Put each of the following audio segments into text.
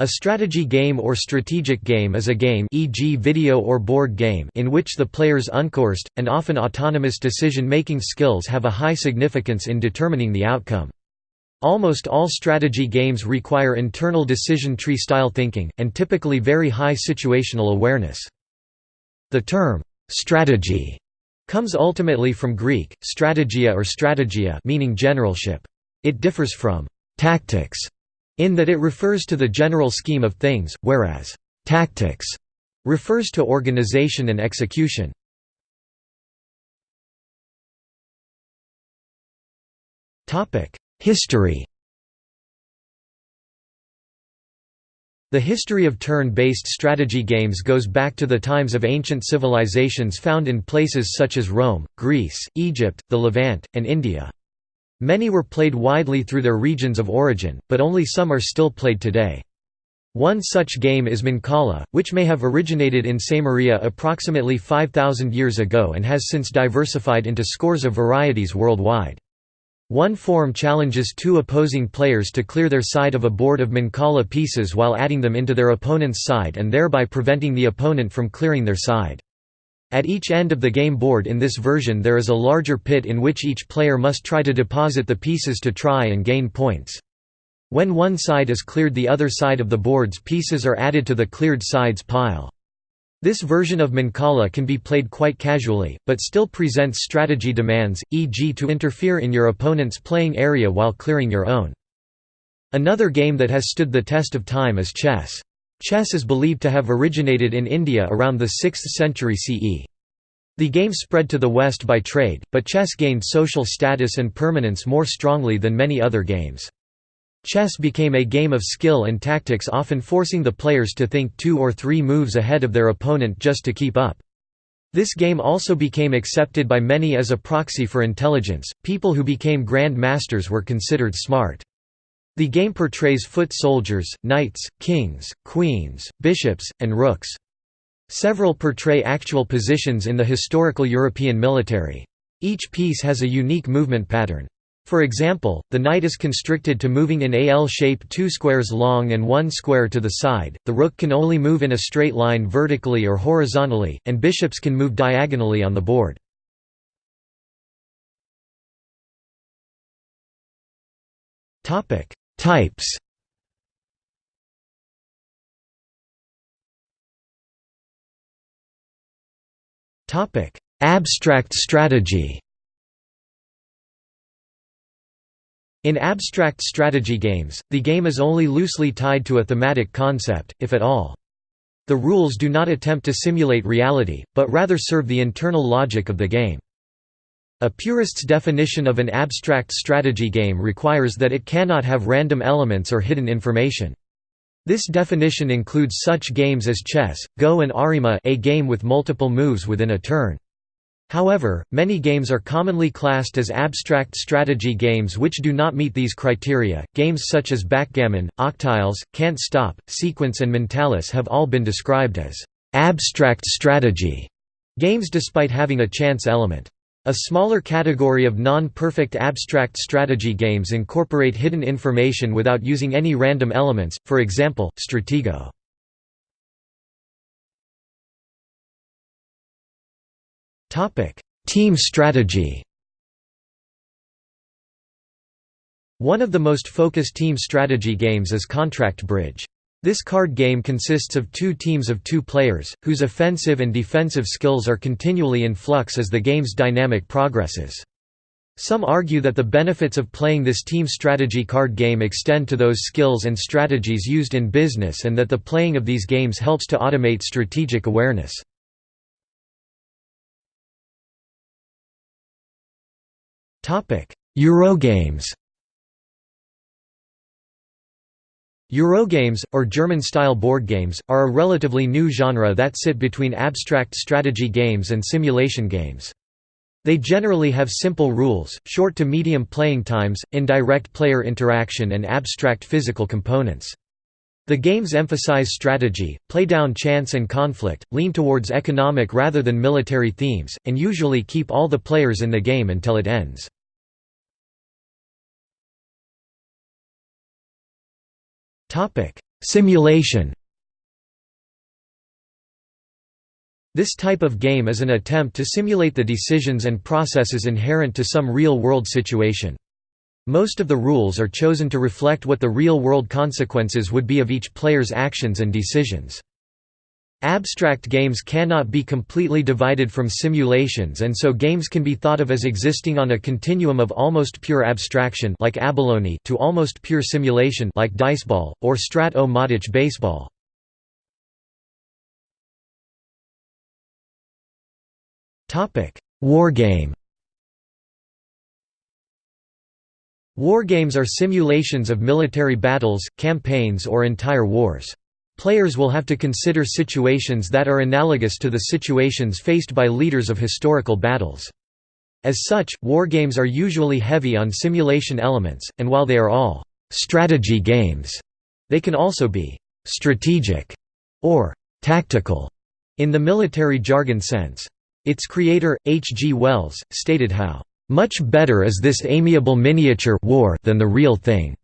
A strategy game or strategic game is a game e.g. video or board game in which the player's uncoursed, and often autonomous decision-making skills have a high significance in determining the outcome. Almost all strategy games require internal decision tree-style thinking, and typically very high situational awareness. The term, "'strategy' comes ultimately from Greek, strategia or strategia meaning generalship. It differs from «tactics» in that it refers to the general scheme of things, whereas «tactics» refers to organization and execution. History The history of turn-based strategy games goes back to the times of ancient civilizations found in places such as Rome, Greece, Egypt, the Levant, and India. Many were played widely through their regions of origin, but only some are still played today. One such game is Mancala, which may have originated in Sumeria approximately 5,000 years ago and has since diversified into scores of varieties worldwide. One form challenges two opposing players to clear their side of a board of Mancala pieces while adding them into their opponent's side and thereby preventing the opponent from clearing their side. At each end of the game board in this version there is a larger pit in which each player must try to deposit the pieces to try and gain points. When one side is cleared the other side of the board's pieces are added to the cleared side's pile. This version of Mancala can be played quite casually, but still presents strategy demands, e.g. to interfere in your opponent's playing area while clearing your own. Another game that has stood the test of time is chess. Chess is believed to have originated in India around the 6th century CE. The game spread to the West by trade, but chess gained social status and permanence more strongly than many other games. Chess became a game of skill and tactics often forcing the players to think two or three moves ahead of their opponent just to keep up. This game also became accepted by many as a proxy for intelligence, people who became grand masters were considered smart. The game portrays foot soldiers, knights, kings, queens, bishops, and rooks. Several portray actual positions in the historical European military. Each piece has a unique movement pattern. For example, the knight is constricted to moving in a L shape two squares long and one square to the side, the rook can only move in a straight line vertically or horizontally, and bishops can move diagonally on the board. Types Abstract strategy In abstract strategy games, the game is only loosely tied to a thematic concept, if at all. The rules do not attempt to simulate reality, but rather serve the internal logic of the game. A purist's definition of an abstract strategy game requires that it cannot have random elements or hidden information. This definition includes such games as chess, Go and Arimaa a game with multiple moves within a turn. However, many games are commonly classed as abstract strategy games which do not meet these criteria. Games such as backgammon, octiles, can't stop, sequence and mentalis have all been described as abstract strategy games despite having a chance element. A smaller category of non-perfect abstract strategy games incorporate hidden information without using any random elements, for example, Stratego. Team strategy One of the most focused team strategy games is Contract Bridge. This card game consists of two teams of two players, whose offensive and defensive skills are continually in flux as the game's dynamic progresses. Some argue that the benefits of playing this team strategy card game extend to those skills and strategies used in business and that the playing of these games helps to automate strategic awareness. Eurogames Eurogames, or German-style board games, are a relatively new genre that sit between abstract strategy games and simulation games. They generally have simple rules, short to medium playing times, indirect player interaction and abstract physical components. The games emphasize strategy, play down chance and conflict, lean towards economic rather than military themes, and usually keep all the players in the game until it ends. Simulation This type of game is an attempt to simulate the decisions and processes inherent to some real-world situation. Most of the rules are chosen to reflect what the real-world consequences would be of each player's actions and decisions. Abstract games cannot be completely divided from simulations and so games can be thought of as existing on a continuum of almost pure abstraction like abalone to almost pure simulation like diceball, or strat-o-matic baseball. Wargame Wargames are simulations of military battles, campaigns or entire wars. Players will have to consider situations that are analogous to the situations faced by leaders of historical battles. As such, wargames are usually heavy on simulation elements, and while they are all «strategy games», they can also be «strategic» or «tactical» in the military jargon sense. Its creator, H. G. Wells, stated how «much better is this amiable miniature war than the real thing».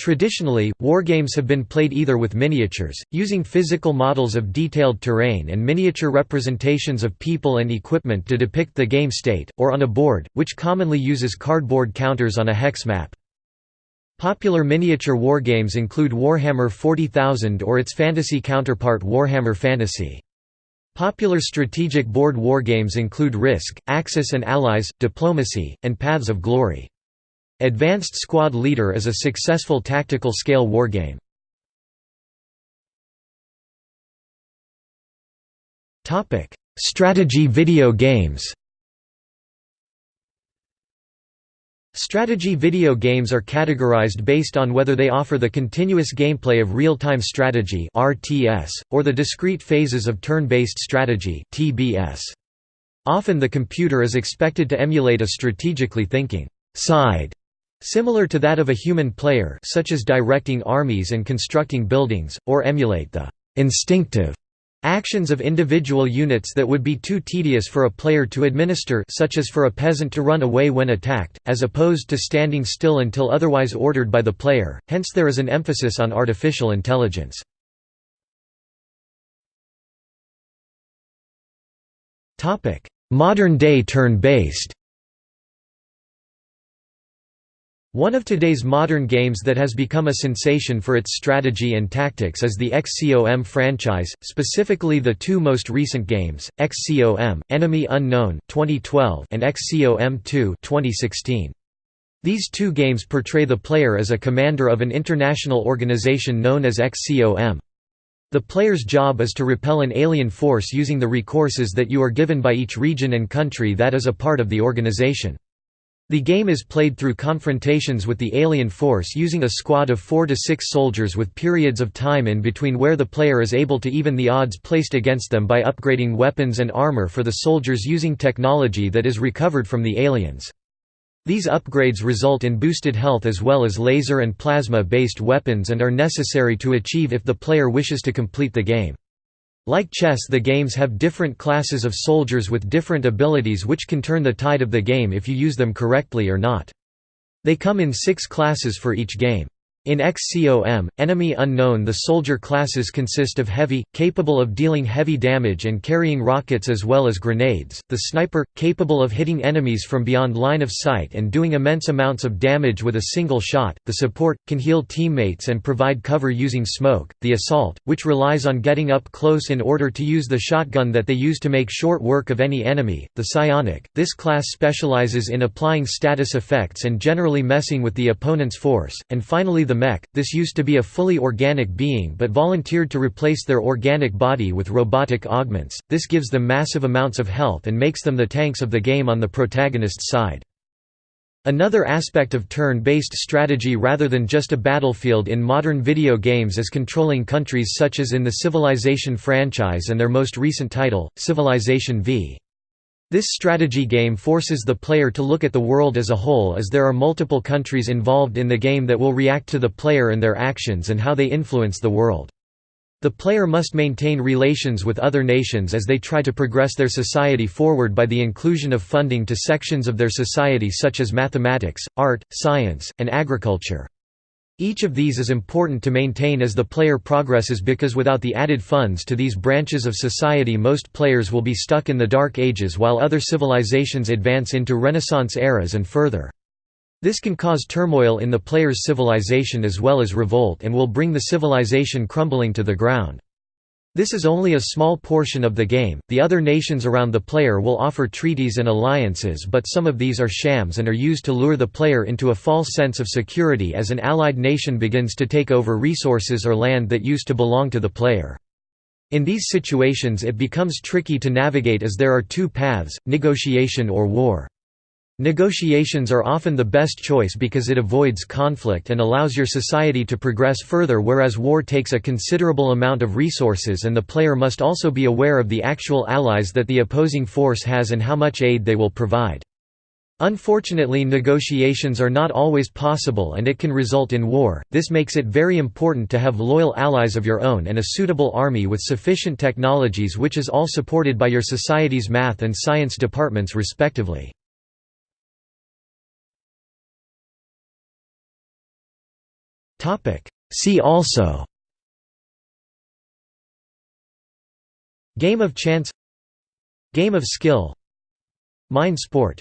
Traditionally, wargames have been played either with miniatures, using physical models of detailed terrain and miniature representations of people and equipment to depict the game state, or on a board, which commonly uses cardboard counters on a hex map. Popular miniature wargames include Warhammer 40,000 or its fantasy counterpart Warhammer Fantasy. Popular strategic board wargames include Risk, Axis and Allies, Diplomacy, and Paths of Glory. Advanced Squad Leader is a successful tactical scale wargame. Strategy video games Strategy video games are categorized based on whether they offer the continuous gameplay of real-time strategy (RTS) or the discrete phases of turn-based strategy (TBS). Often the computer is expected to emulate a strategically thinking side Similar to that of a human player such as directing armies and constructing buildings, or emulate the «instinctive» actions of individual units that would be too tedious for a player to administer such as for a peasant to run away when attacked, as opposed to standing still until otherwise ordered by the player, hence there is an emphasis on artificial intelligence. Modern-day turn-based One of today's modern games that has become a sensation for its strategy and tactics is the XCOM franchise, specifically the two most recent games, XCOM, Enemy Unknown 2012 and XCOM 2 2016. These two games portray the player as a commander of an international organization known as XCOM. The player's job is to repel an alien force using the recourses that you are given by each region and country that is a part of the organization. The game is played through confrontations with the alien force using a squad of 4 to 6 soldiers with periods of time in between where the player is able to even the odds placed against them by upgrading weapons and armor for the soldiers using technology that is recovered from the aliens. These upgrades result in boosted health as well as laser and plasma-based weapons and are necessary to achieve if the player wishes to complete the game. Like chess the games have different classes of soldiers with different abilities which can turn the tide of the game if you use them correctly or not. They come in six classes for each game. In XCOM, Enemy Unknown. The soldier classes consist of Heavy, capable of dealing heavy damage and carrying rockets as well as grenades, the Sniper, capable of hitting enemies from beyond line of sight and doing immense amounts of damage with a single shot, the Support, can heal teammates and provide cover using smoke, the Assault, which relies on getting up close in order to use the shotgun that they use to make short work of any enemy, the Psionic, this class specializes in applying status effects and generally messing with the opponent's force, and finally the mech, this used to be a fully organic being but volunteered to replace their organic body with robotic augments, this gives them massive amounts of health and makes them the tanks of the game on the protagonist's side. Another aspect of turn-based strategy rather than just a battlefield in modern video games is controlling countries such as in the Civilization franchise and their most recent title, Civilization V. This strategy game forces the player to look at the world as a whole as there are multiple countries involved in the game that will react to the player and their actions and how they influence the world. The player must maintain relations with other nations as they try to progress their society forward by the inclusion of funding to sections of their society such as mathematics, art, science, and agriculture. Each of these is important to maintain as the player progresses because without the added funds to these branches of society most players will be stuck in the Dark Ages while other civilizations advance into Renaissance eras and further. This can cause turmoil in the player's civilization as well as revolt and will bring the civilization crumbling to the ground. This is only a small portion of the game, the other nations around the player will offer treaties and alliances but some of these are shams and are used to lure the player into a false sense of security as an allied nation begins to take over resources or land that used to belong to the player. In these situations it becomes tricky to navigate as there are two paths, negotiation or war. Negotiations are often the best choice because it avoids conflict and allows your society to progress further whereas war takes a considerable amount of resources and the player must also be aware of the actual allies that the opposing force has and how much aid they will provide. Unfortunately negotiations are not always possible and it can result in war, this makes it very important to have loyal allies of your own and a suitable army with sufficient technologies which is all supported by your society's math and science departments respectively. Topic. See also. Game of chance. Game of skill. Mind sport